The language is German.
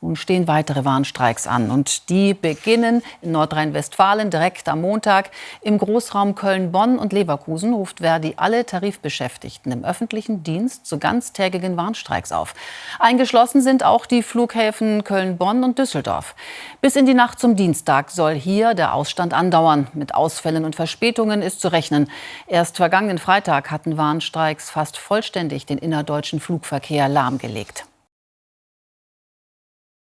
Nun stehen weitere Warnstreiks an und die beginnen in Nordrhein-Westfalen direkt am Montag. Im Großraum Köln, Bonn und Leverkusen ruft Verdi alle Tarifbeschäftigten im öffentlichen Dienst zu ganztägigen Warnstreiks auf. Eingeschlossen sind auch die Flughäfen Köln, Bonn und Düsseldorf. Bis in die Nacht zum Dienstag soll hier der Ausstand andauern. Mit Ausfällen und Verspätungen ist zu rechnen. Erst vergangenen Freitag hatten Warnstreiks fast vollständig den innerdeutschen Flugverkehr lahmgelegt.